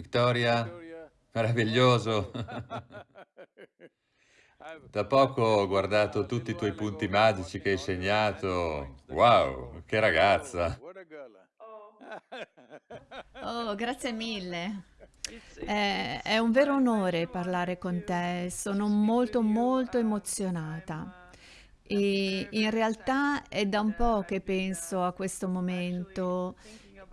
Vittoria, meraviglioso. Da poco ho guardato tutti i tuoi punti magici che hai segnato. Wow, che ragazza. Oh, grazie mille. È, è un vero onore parlare con te, sono molto molto emozionata. E in realtà è da un po' che penso a questo momento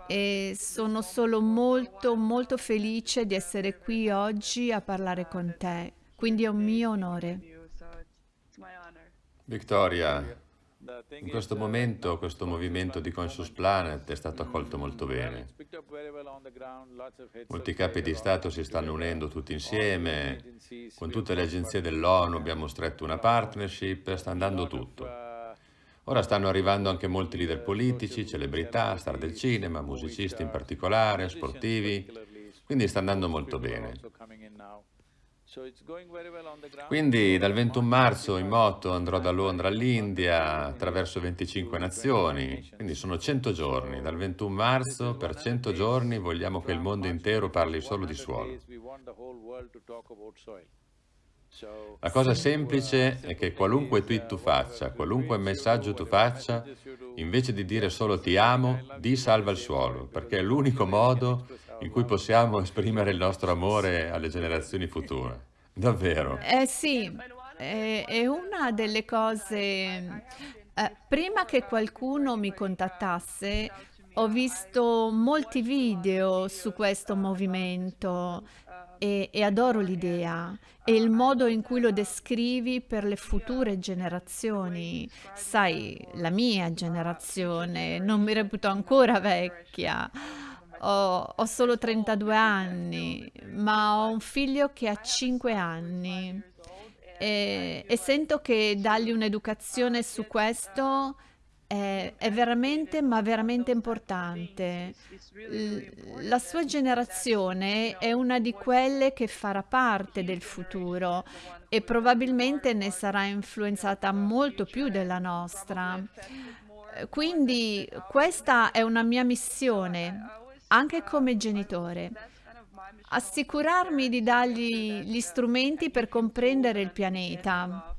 e sono solo molto molto felice di essere qui oggi a parlare con te, quindi è un mio onore. Victoria, in questo momento questo movimento di Conscious Planet è stato accolto molto bene. Molti capi di Stato si stanno unendo tutti insieme, con tutte le agenzie dell'ONU abbiamo stretto una partnership, sta andando tutto. Ora stanno arrivando anche molti leader politici, celebrità, star del cinema, musicisti in particolare, sportivi, quindi sta andando molto bene. Quindi dal 21 marzo in moto andrò da Londra all'India attraverso 25 nazioni, quindi sono 100 giorni. Dal 21 marzo per 100 giorni vogliamo che il mondo intero parli solo di suolo. La cosa semplice è che qualunque tweet tu faccia, qualunque messaggio tu faccia, invece di dire solo ti amo, di salva il suolo, perché è l'unico modo in cui possiamo esprimere il nostro amore alle generazioni future. Davvero. Eh sì, è, è una delle cose... eh, prima che qualcuno mi contattasse, ho visto molti video su questo movimento e, e adoro l'idea e il modo in cui lo descrivi per le future generazioni. Sai, la mia generazione, non mi reputo ancora vecchia. Ho, ho solo 32 anni, ma ho un figlio che ha 5 anni e, e sento che dargli un'educazione su questo è, è veramente, ma veramente importante. La sua generazione è una di quelle che farà parte del futuro e probabilmente ne sarà influenzata molto più della nostra. Quindi questa è una mia missione, anche come genitore. Assicurarmi di dargli gli strumenti per comprendere il pianeta.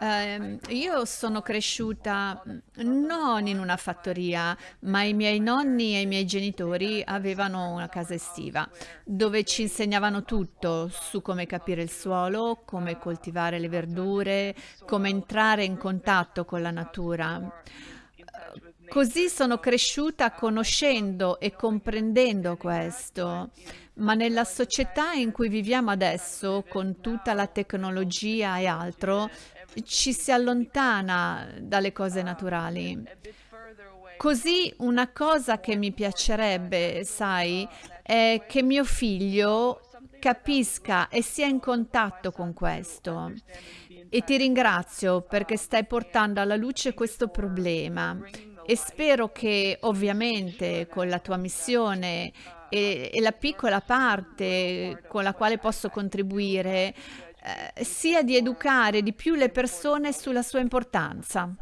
Ehm, io sono cresciuta mh, non in una fattoria, ma i miei nonni e i miei genitori avevano una casa estiva dove ci insegnavano tutto su come capire il suolo, come coltivare le verdure, come entrare in contatto con la natura. Così sono cresciuta conoscendo e comprendendo questo, ma nella società in cui viviamo adesso, con tutta la tecnologia e altro, ci si allontana dalle cose naturali. Così una cosa che mi piacerebbe, sai, è che mio figlio capisca e sia in contatto con questo. E ti ringrazio perché stai portando alla luce questo problema e spero che ovviamente con la tua missione e, e la piccola parte con la quale posso contribuire eh, sia di educare di più le persone sulla sua importanza.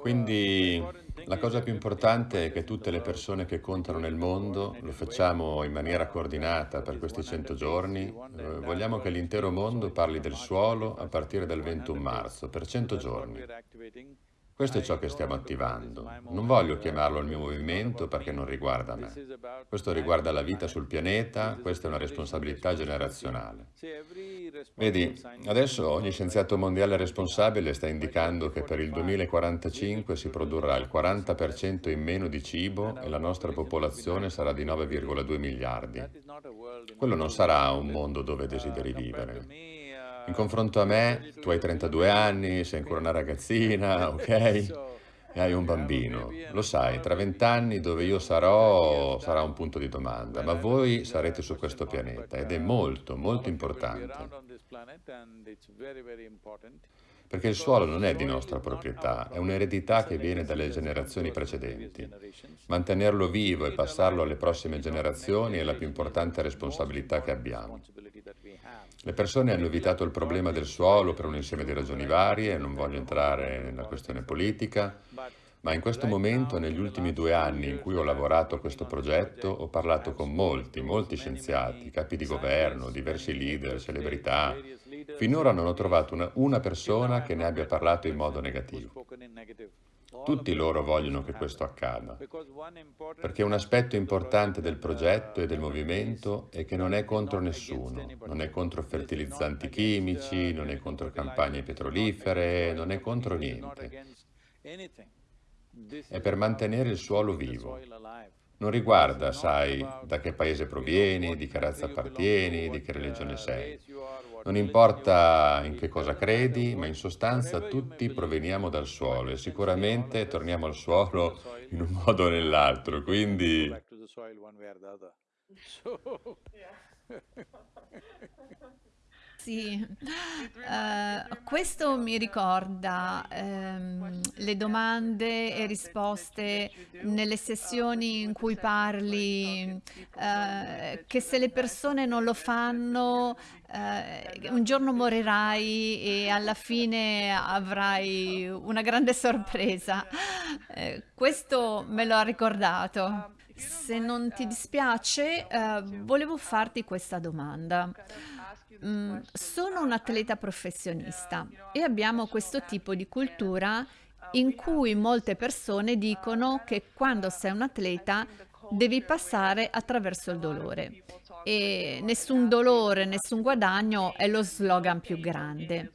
Quindi la cosa più importante è che tutte le persone che contano nel mondo lo facciamo in maniera coordinata per questi 100 giorni. Eh, vogliamo che l'intero mondo parli del suolo a partire dal 21 marzo, per 100 giorni. Questo è ciò che stiamo attivando. Non voglio chiamarlo il mio movimento perché non riguarda me. Questo riguarda la vita sul pianeta, questa è una responsabilità generazionale. Vedi, adesso ogni scienziato mondiale responsabile sta indicando che per il 2045 si produrrà il 40% in meno di cibo e la nostra popolazione sarà di 9,2 miliardi. Quello non sarà un mondo dove desideri vivere. In confronto a me, tu hai 32 anni, sei ancora una ragazzina, ok? E hai un bambino. Lo sai, tra vent'anni dove io sarò sarà un punto di domanda, ma voi sarete su questo pianeta ed è molto, molto importante. Perché il suolo non è di nostra proprietà, è un'eredità che viene dalle generazioni precedenti. Mantenerlo vivo e passarlo alle prossime generazioni è la più importante responsabilità che abbiamo. Le persone hanno evitato il problema del suolo per un insieme di ragioni varie, non voglio entrare nella questione politica, Ma in questo momento, negli ultimi due anni in cui ho lavorato a questo progetto, ho parlato con molti, molti scienziati, capi di governo, diversi leader, celebrità. Finora non ho trovato una, una persona che ne abbia parlato in modo negativo. Tutti loro vogliono che questo accada, perché un aspetto importante del progetto e del movimento è che non è contro nessuno, non è contro fertilizzanti chimici, non è contro campagne petrolifere, non è contro niente. È per mantenere il suolo vivo. Non riguarda, sai, da che paese provieni, di che razza appartieni, di che religione sei. Non importa in che cosa credi, ma in sostanza tutti proveniamo dal suolo e sicuramente torniamo al suolo in un modo o nell'altro, quindi... Sì, ehm, questo mi ricorda, ehm, le domande e risposte nelle sessioni in cui parli, ehm, che se le persone non lo fanno, ehm, un giorno morirai e alla fine avrai una grande sorpresa. Ehm, questo me lo ha ricordato. Se non ti dispiace, ehm, volevo farti questa domanda. Mm, sono un atleta professionista e abbiamo questo tipo di cultura in cui molte persone dicono che quando sei un atleta devi passare attraverso il dolore e nessun dolore, nessun guadagno è lo slogan più grande.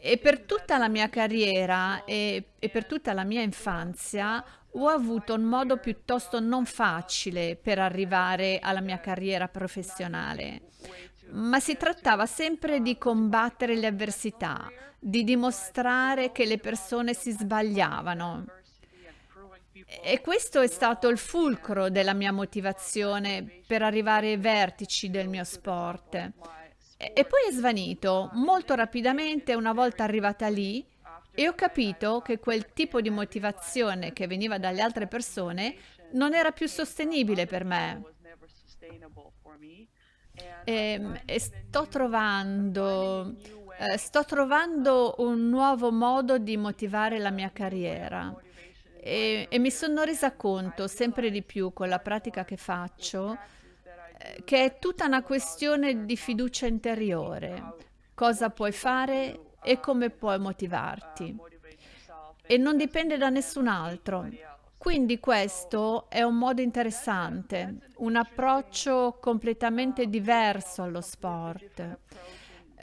E per tutta la mia carriera e, e per tutta la mia infanzia ho avuto un modo piuttosto non facile per arrivare alla mia carriera professionale ma si trattava sempre di combattere le avversità, di dimostrare che le persone si sbagliavano. E questo è stato il fulcro della mia motivazione per arrivare ai vertici del mio sport. E poi è svanito molto rapidamente una volta arrivata lì e ho capito che quel tipo di motivazione che veniva dalle altre persone non era più sostenibile per me. Ehm, e sto trovando ehm, sto trovando un nuovo modo di motivare la mia carriera e e mi sono resa conto sempre di più con la pratica che faccio, ehm, che è tutta una questione di fiducia interiore. Cosa puoi fare e come puoi motivarti. E non dipende da nessun altro. Quindi questo è un modo interessante, un approccio completamente diverso allo sport.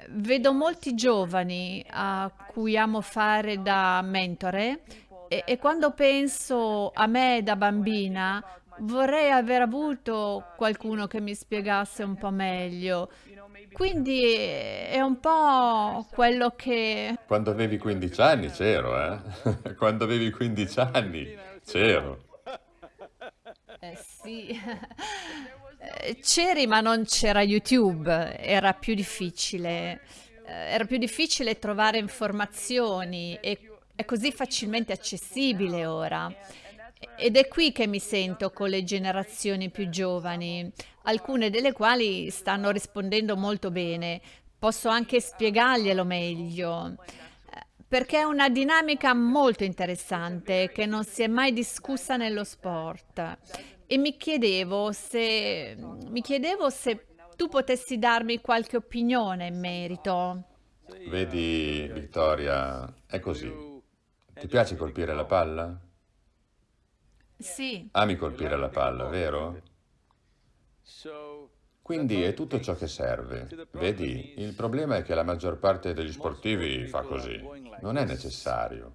Vedo molti giovani a cui amo fare da mentore e, e quando penso a me da bambina vorrei aver avuto qualcuno che mi spiegasse un po' meglio. Quindi è un po' quello che... Quando avevi 15 anni c'ero, eh? Quando avevi 15 anni c'ero. Eh sì, Eh, c'eri ma non c'era YouTube, era più difficile, eh, era più difficile trovare informazioni e è così facilmente accessibile ora. Ed è qui che mi sento con le generazioni più giovani, alcune delle quali stanno rispondendo molto bene. Posso anche spiegarglielo meglio. Perché è una dinamica molto interessante che non si è mai discussa nello sport. E mi chiedevo se, mi chiedevo se tu potessi darmi qualche opinione in merito. Vedi, Vittoria, è così. Ti piace colpire la palla? Sì, Ami colpire la palla, vero? Quindi è tutto ciò che serve. Vedi, il problema è che la maggior parte degli sportivi fa così. Non è necessario.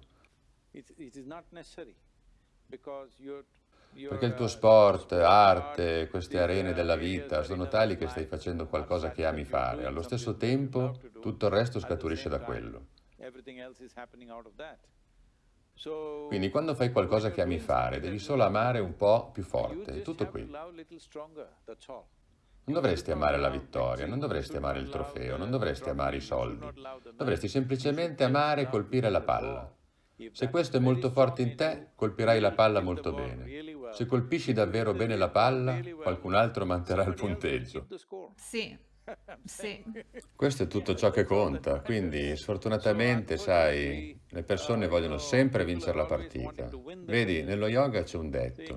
Perché il tuo sport, arte, queste arene della vita sono tali che stai facendo qualcosa che ami fare. Allo stesso tempo, tutto il resto scaturisce da quello. Quindi quando fai qualcosa che ami fare, devi solo amare un po' più forte, è tutto qui. Non dovresti amare la vittoria, non dovresti amare il trofeo, non dovresti amare i soldi. Dovresti semplicemente amare e colpire la palla. Se questo è molto forte in te, colpirai la palla molto bene. Se colpisci davvero bene la palla, qualcun altro manterrà il punteggio. sì, Sì. Questo è tutto ciò che conta, quindi sfortunatamente, sai, le persone vogliono sempre vincere la partita. Vedi, nello yoga c'è un detto,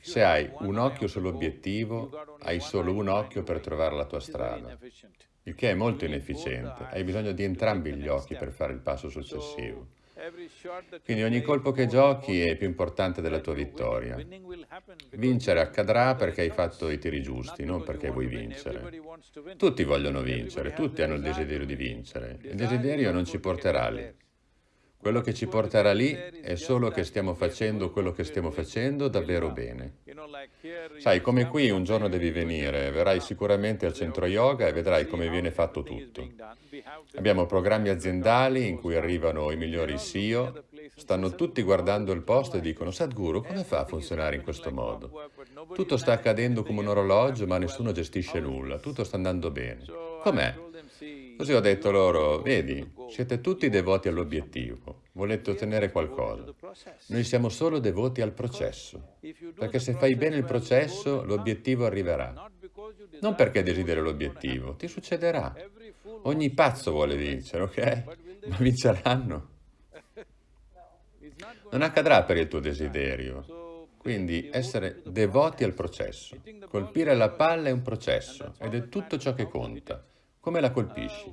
se hai un occhio sull'obiettivo, hai solo un occhio per trovare la tua strada, il che è molto inefficiente, hai bisogno di entrambi gli occhi per fare il passo successivo. Quindi ogni colpo che giochi è più importante della tua vittoria. Vincere accadrà perché hai fatto i tiri giusti, non perché vuoi vincere. Tutti vogliono vincere, tutti hanno il desiderio di vincere. Il desiderio non ci porterà lì. Quello che ci porterà lì è solo che stiamo facendo quello che stiamo facendo davvero bene. Sai, come qui un giorno devi venire, verrai sicuramente al centro yoga e vedrai come viene fatto tutto. Abbiamo programmi aziendali in cui arrivano i migliori CEO, stanno tutti guardando il posto e dicono Sadhguru, come fa a funzionare in questo modo? Tutto sta accadendo come un orologio ma nessuno gestisce nulla, tutto sta andando bene. Com'è? Così ho detto loro, vedi, siete tutti devoti all'obiettivo, volete ottenere qualcosa. Noi siamo solo devoti al processo, perché se fai bene il processo, l'obiettivo arriverà. Non perché desideri l'obiettivo, ti succederà. Ogni pazzo vuole vincere, ok? Ma vinceranno. Non accadrà per il tuo desiderio. Quindi essere devoti al processo. Colpire la palla è un processo ed è tutto ciò che conta. Come la colpisci?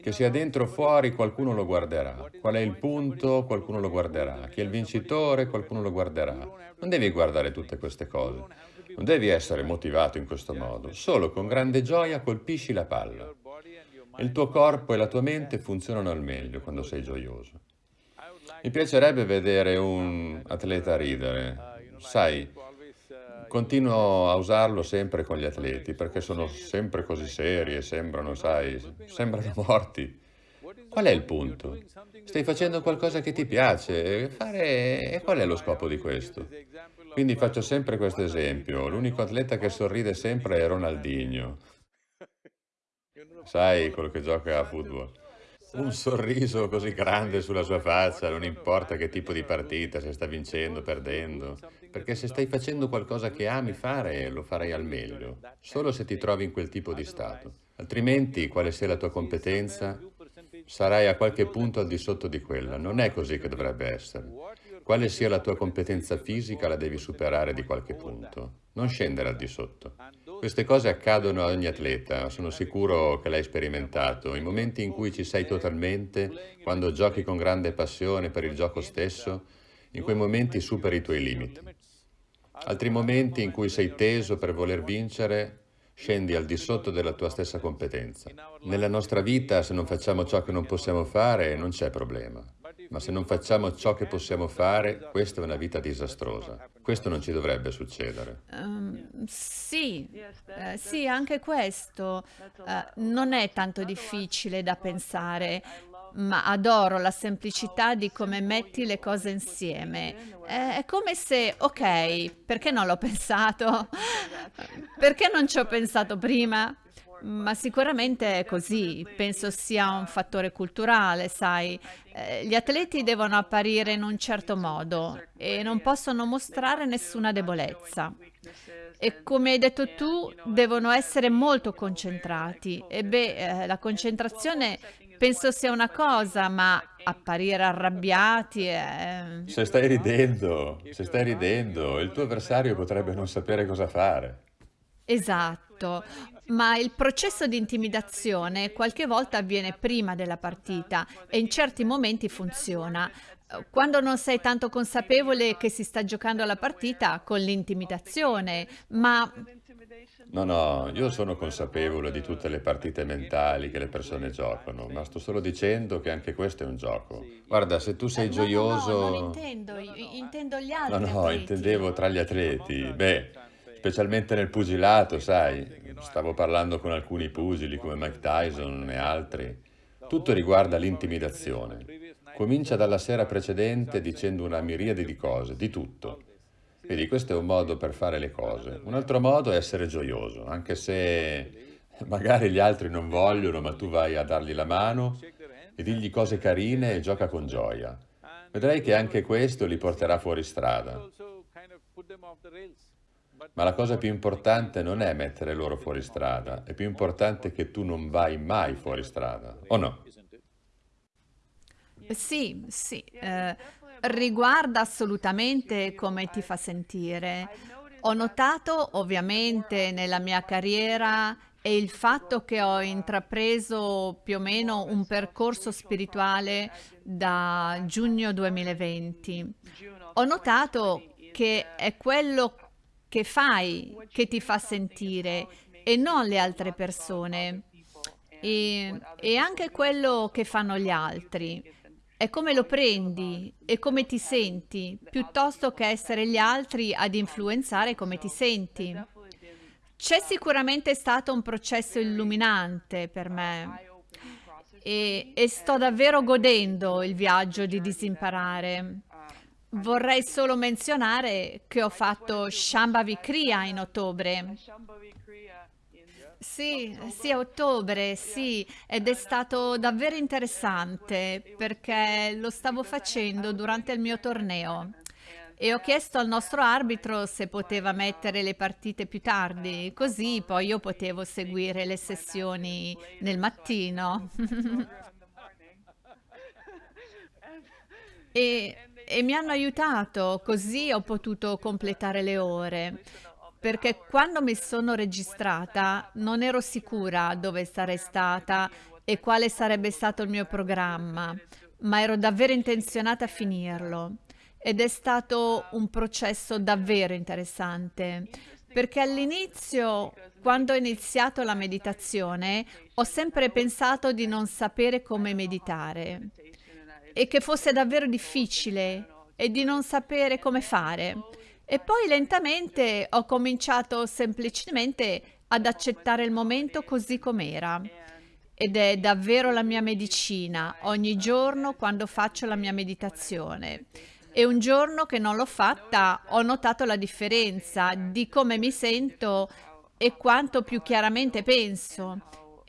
Che sia dentro o fuori, qualcuno lo guarderà. Qual è il punto, qualcuno lo guarderà. Chi è il vincitore, qualcuno lo guarderà. Non devi guardare tutte queste cose. Non devi essere motivato in questo modo. Solo con grande gioia colpisci la palla. Il tuo corpo e la tua mente funzionano al meglio quando sei gioioso. Mi piacerebbe vedere un atleta ridere. Sai, Continuo a usarlo sempre con gli atleti perché sono sempre così seri e sembrano, sai, sembrano morti. Qual è il punto? Stai facendo qualcosa che ti piace, fare... e qual è lo scopo di questo? Quindi faccio sempre questo esempio. L'unico atleta che sorride sempre è Ronaldinho. Sai, quello che gioca a football un sorriso così grande sulla sua faccia, non importa che tipo di partita, se sta vincendo, perdendo, perché se stai facendo qualcosa che ami fare, lo farai al meglio, solo se ti trovi in quel tipo di stato. Altrimenti, quale sia la tua competenza, sarai a qualche punto al di sotto di quella. Non è così che dovrebbe essere. Quale sia la tua competenza fisica, la devi superare di qualche punto, non scendere al di sotto. Queste cose accadono a ogni atleta, sono sicuro che l'hai sperimentato. I momenti in cui ci sei totalmente, quando giochi con grande passione per il gioco stesso, in quei momenti superi i tuoi limiti. Altri momenti in cui sei teso per voler vincere, scendi al di sotto della tua stessa competenza. Nella nostra vita, se non facciamo ciò che non possiamo fare, non c'è problema. Ma se non facciamo ciò che possiamo fare, questa è una vita disastrosa. Questo non ci dovrebbe succedere. Um, sì, eh, sì, anche questo eh, non è tanto difficile da pensare, ma adoro la semplicità di come metti le cose insieme. È, come se, ok, perché non l'ho pensato? Perché non ci ho pensato prima? Ma sicuramente è così, penso sia un fattore culturale, sai. Eh, gli atleti devono apparire in un certo modo e non possono mostrare nessuna debolezza. E come hai detto tu, devono essere molto concentrati. E beh, eh, la concentrazione penso sia una cosa, ma apparire arrabbiati è... Se stai ridendo, se stai ridendo, il tuo avversario potrebbe non sapere cosa fare. Esatto, ma il processo di intimidazione qualche volta avviene prima della partita e in certi momenti funziona. Quando non sei tanto consapevole che si sta giocando la partita con l'intimidazione, ma No, no, io sono consapevole di tutte le partite mentali che le persone giocano, ma sto solo dicendo che anche questo è un gioco. Guarda, se tu eh, sei no, no, no, non gioioso... intendo, intendo gli No, altri no, atleti. intendevo tra gli atleti. Beh, specialmente nel pugilato, sai. Stavo parlando con alcuni pugili come Mike Tyson e altri. Tutto riguarda l'intimidazione. Comincia dalla sera precedente dicendo una miriade di cose, di tutto. Vedi, questo è un modo per fare le cose. Un altro modo è essere gioioso, anche se magari gli altri non vogliono, ma tu vai a dargli la mano e digli cose carine e gioca con gioia. Vedrai che anche questo li porterà fuori strada. Ma la cosa più importante non è mettere loro fuori strada, è più importante che tu non vai mai fuori strada, o no? Sì, sì, eh, riguarda assolutamente come ti fa sentire. Ho notato ovviamente nella mia carriera e il fatto che ho intrapreso più o meno un percorso spirituale da giugno 2020. Ho notato che è quello che fai che ti fa sentire e non le altre persone e, e anche quello che fanno gli altri. È come lo prendi e come ti senti, piuttosto che essere gli altri ad influenzare come ti senti. C'è sicuramente stato un processo illuminante per me e, e sto davvero godendo il viaggio di disimparare. Vorrei solo menzionare che ho fatto Shambhavi Kriya in ottobre. Sì, sì, a ottobre, sì, ed è stato davvero interessante perché lo stavo facendo durante il mio torneo e ho chiesto al nostro arbitro se poteva mettere le partite più tardi, così poi io potevo seguire le sessioni nel mattino. e, e mi hanno aiutato, così ho potuto completare le ore perché quando mi sono registrata non ero sicura dove sarei stata e quale sarebbe stato il mio programma, ma ero davvero intenzionata a finirlo. Ed è stato un processo davvero interessante, perché all'inizio, quando ho iniziato la meditazione, ho sempre pensato di non sapere come meditare e che fosse davvero difficile e di non sapere come fare. E poi lentamente ho cominciato semplicemente ad accettare il momento così com'era. Ed è davvero la mia medicina ogni giorno quando faccio la mia meditazione. E un giorno che non l'ho fatta ho notato la differenza di come mi sento e quanto più chiaramente penso.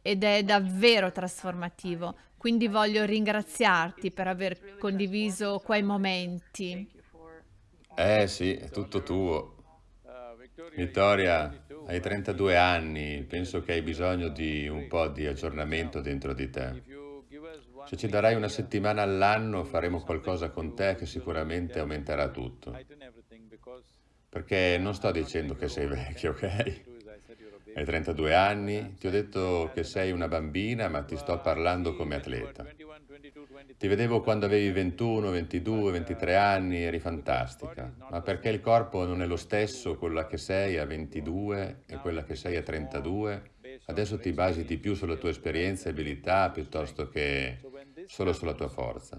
Ed è davvero trasformativo. Quindi voglio ringraziarti per aver condiviso quei momenti. Eh sì, è tutto tuo. Vittoria, hai 32 anni, penso che hai bisogno di un po' di aggiornamento dentro di te. Se ci darai una settimana all'anno faremo qualcosa con te che sicuramente aumenterà tutto. Perché non sto dicendo che sei vecchio, ok? Hai 32 anni, ti ho detto che sei una bambina, ma ti sto parlando come atleta. Ti vedevo quando avevi 21, 22, 23 anni, eri fantastica, ma perché il corpo non è lo stesso quella che sei a 22 e quella che sei a 32, adesso ti basi di più sulla tua esperienza e abilità piuttosto che solo sulla tua forza.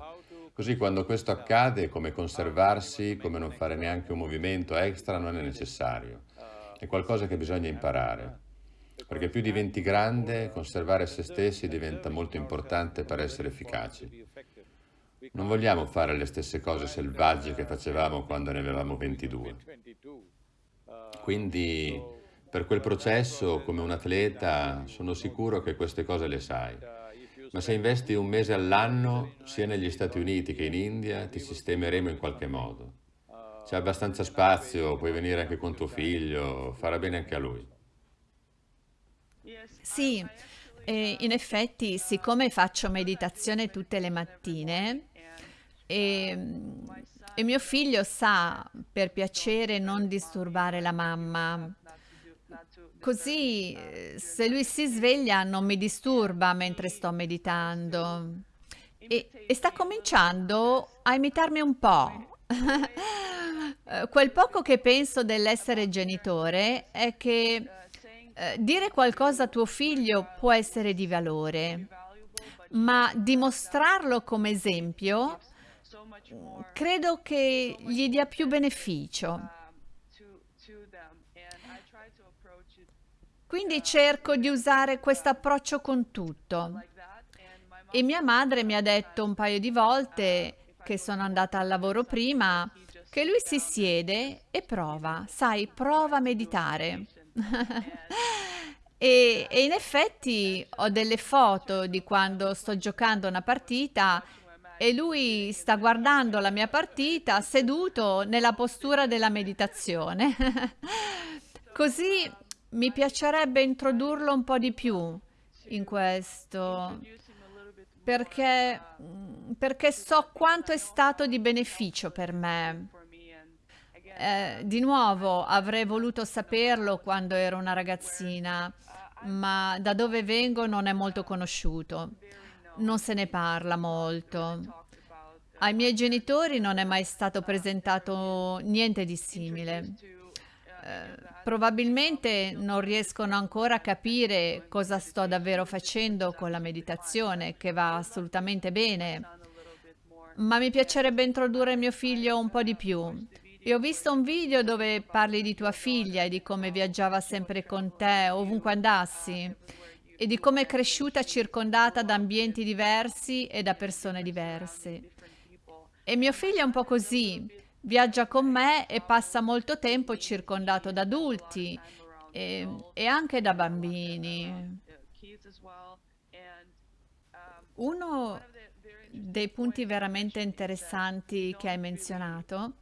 Così quando questo accade, come conservarsi, come non fare neanche un movimento extra, non è necessario. È qualcosa che bisogna imparare. Perché più diventi grande, conservare se stessi diventa molto importante per essere efficaci. Non vogliamo fare le stesse cose selvagge che facevamo quando ne avevamo 22. Quindi, per quel processo, come un atleta, sono sicuro che queste cose le sai. Ma se investi un mese all'anno, sia negli Stati Uniti che in India, ti sistemeremo in qualche modo. C'è abbastanza spazio, puoi venire anche con tuo figlio, farà bene anche a lui. Sì, e in effetti, siccome faccio meditazione tutte le mattine, e, e mio figlio sa, per piacere, non disturbare la mamma. Così, se lui si sveglia, non mi disturba mentre sto meditando. E, e sta cominciando a imitarmi un po'. Quel poco che penso dell'essere genitore è che eh, dire qualcosa a tuo figlio può essere di valore, ma dimostrarlo come esempio credo che gli dia più beneficio. Quindi cerco di usare questo approccio con tutto. E mia madre mi ha detto un paio di volte che sono andata al lavoro prima, che lui si siede e prova, sai, prova a meditare. E, e in effetti ho delle foto di quando sto giocando una partita e lui sta guardando la mia partita seduto nella postura della meditazione. Così mi piacerebbe introdurlo un po' di più in questo, perché, perché so quanto è stato di beneficio per me. Eh, di nuovo, avrei voluto saperlo quando ero una ragazzina, ma da dove vengo non è molto conosciuto. Non se ne parla molto. Ai miei genitori non è mai stato presentato niente di simile. Eh, probabilmente non riescono ancora a capire cosa sto davvero facendo con la meditazione, che va assolutamente bene. Ma mi piacerebbe introdurre mio figlio un po' di più. E ho visto un video dove parli di tua figlia e di come viaggiava sempre con te, ovunque andassi, e di come è cresciuta circondata da ambienti diversi e da persone diverse. E mio figlio è un po' così, viaggia con me e passa molto tempo circondato da adulti e, e anche da bambini. Uno dei punti veramente interessanti che hai menzionato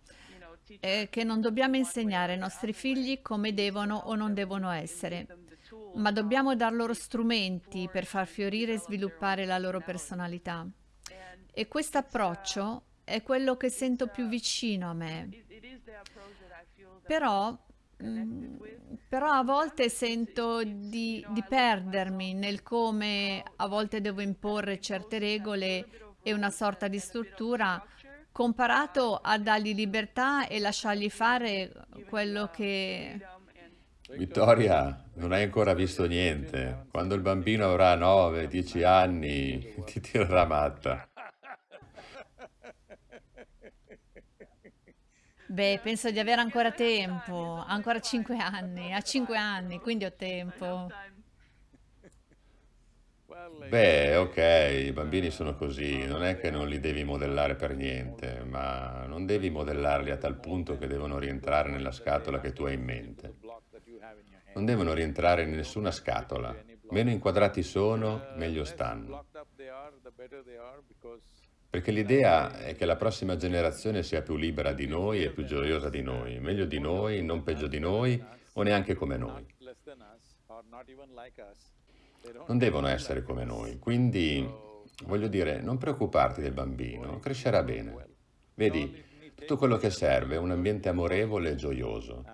è che non dobbiamo insegnare ai nostri figli come devono o non devono essere, ma dobbiamo dar loro strumenti per far fiorire e sviluppare la loro personalità. E questo approccio è quello che sento più vicino a me. Però, mm, però a volte sento di, di perdermi nel come a volte devo imporre certe regole e una sorta di struttura comparato a dargli libertà e lasciargli fare quello che... Vittoria, non hai ancora visto niente. Quando il bambino avrà 9-10 anni ti tirerà matta. Beh, penso di avere ancora tempo, ancora cinque anni, a cinque anni, quindi ho tempo. Beh, ok, i bambini sono così, non è che non li devi modellare per niente, ma non devi modellarli a tal punto che devono rientrare nella scatola che tu hai in mente. Non devono rientrare in nessuna scatola. Meno inquadrati sono, meglio stanno. Perché l'idea è che la prossima generazione sia più libera di noi e più gioiosa di noi, meglio di noi, non peggio di noi o neanche come noi. Non devono essere come noi, quindi voglio dire, non preoccuparti del bambino, crescerà bene. Vedi, tutto quello che serve è un ambiente amorevole e gioioso.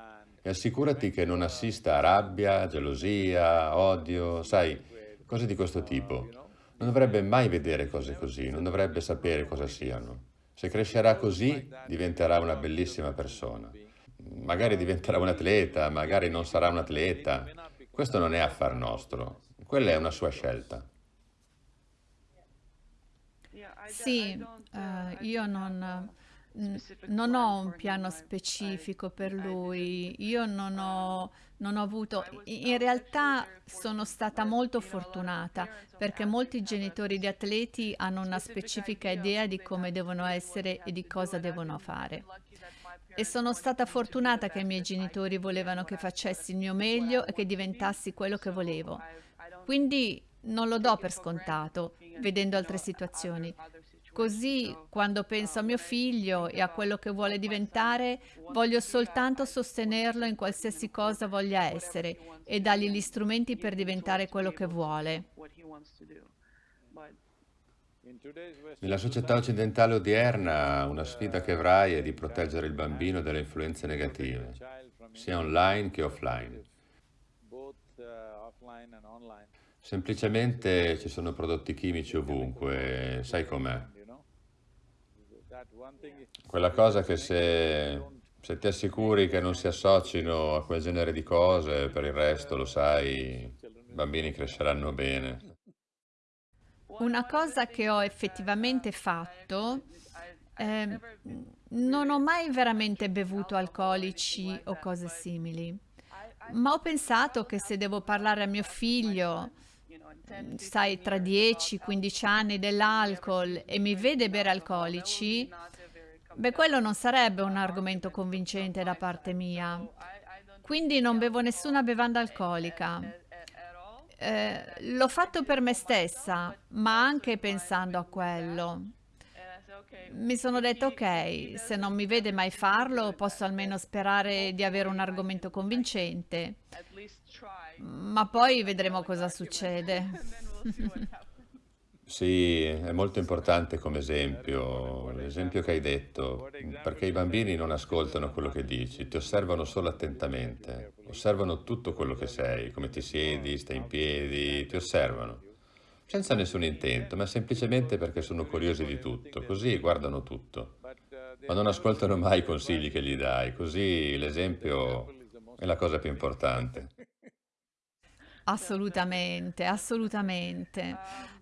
E assicurati che non assista a rabbia, gelosia, odio, sai, cose di questo tipo. Non dovrebbe mai vedere cose così, non dovrebbe sapere cosa siano. Se crescerà così, diventerà una bellissima persona. Magari diventerà un atleta, magari non sarà un atleta. Questo non è affar nostro, quella è una sua scelta. Sì, uh, io non, non ho un piano specifico per lui, io non ho, non ho avuto... In realtà sono stata molto fortunata perché molti genitori di atleti hanno una specifica idea di come devono essere e di cosa devono fare. E sono stata fortunata che i miei genitori volevano che facessi il mio meglio e che diventassi quello che volevo. Quindi non lo do per scontato, vedendo altre situazioni. Così, quando penso a mio figlio e a quello che vuole diventare, voglio soltanto sostenerlo in qualsiasi cosa voglia essere e dargli gli strumenti per diventare quello che vuole. Nella società occidentale odierna, una sfida che avrai è di proteggere il bambino dalle influenze negative, sia online che offline. Semplicemente ci sono prodotti chimici ovunque, sai com'è? Quella cosa che se, se, ti assicuri che non si associno a quel genere di cose, per il resto lo sai, i bambini cresceranno bene. Una cosa che ho effettivamente fatto, eh, non ho mai veramente bevuto alcolici o cose simili, ma ho pensato che se devo parlare a mio figlio sai, tra 10-15 anni dell'alcol e mi vede bere alcolici, beh, quello non sarebbe un argomento convincente da parte mia. Quindi non bevo nessuna bevanda alcolica. Eh, l'ho fatto per me stessa, ma anche pensando a quello. Mi sono detta, ok, se non mi vede mai farlo, posso almeno sperare di avere un argomento convincente, ma poi vedremo cosa succede. Sì, è molto importante come esempio, l'esempio che hai detto, perché i bambini non ascoltano quello che dici, ti osservano solo attentamente, osservano tutto quello che sei, come ti siedi, stai in piedi, ti osservano, senza nessun intento, ma semplicemente perché sono curiosi di tutto, così guardano tutto, ma non ascoltano mai i consigli che gli dai, così l'esempio è la cosa più importante. Assolutamente, assolutamente.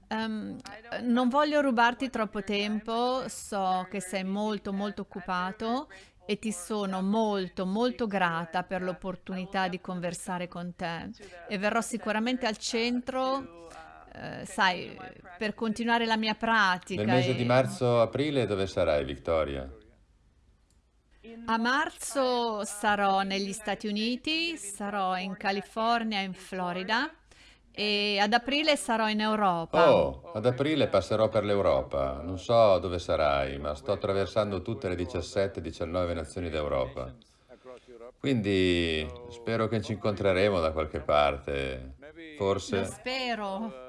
Ehm, non voglio rubarti troppo tempo, so che sei molto molto occupato e ti sono molto molto grata per l'opportunità di conversare con te e verrò sicuramente al centro, eh, sai, per continuare la mia Nel pratica mese di e marzo-aprile dove sarai, Vittoria? a marzo sarò negli Stati Uniti, sarò in California in Florida e ad aprile sarò in Europa. Oh, ad aprile passerò per l'Europa. Non so dove sarai, ma sto attraversando tutte le 17-19 nazioni d'Europa. Quindi spero che ci incontreremo da qualche parte. Lo Forse, spero.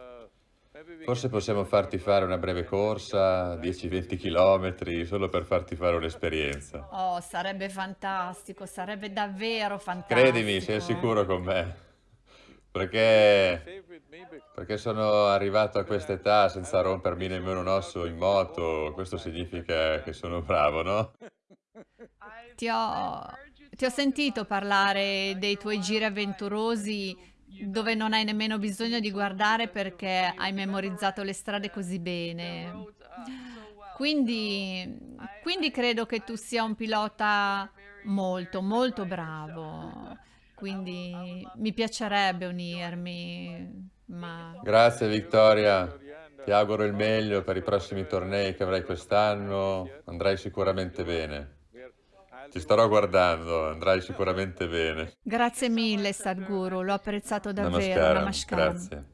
Forse possiamo farti fare una breve corsa, 10-20 km, solo per farti fare un'esperienza. Oh, sarebbe fantastico, sarebbe davvero Credimi, sei fantastico. sicuro con me. Perché, perché sono arrivato a questa età senza rompermi nemmeno un osso in moto, questo significa che sono bravo, no? Ti ho, ti ho sentito parlare dei tuoi giri avventurosi dove non hai nemmeno bisogno di guardare perché hai memorizzato le strade così bene. Quindi, quindi credo che tu sia un pilota molto, molto bravo. Quindi mi piacerebbe unirmi, ma Grazie Vittoria, ti auguro il meglio per i prossimi tornei che avrai quest'anno, andrai sicuramente bene. Ti starò guardando, andrai sicuramente bene. grazie mille, Sadhguru, l'ho apprezzato davvero. Namaskaram, Namaskaram. grazie.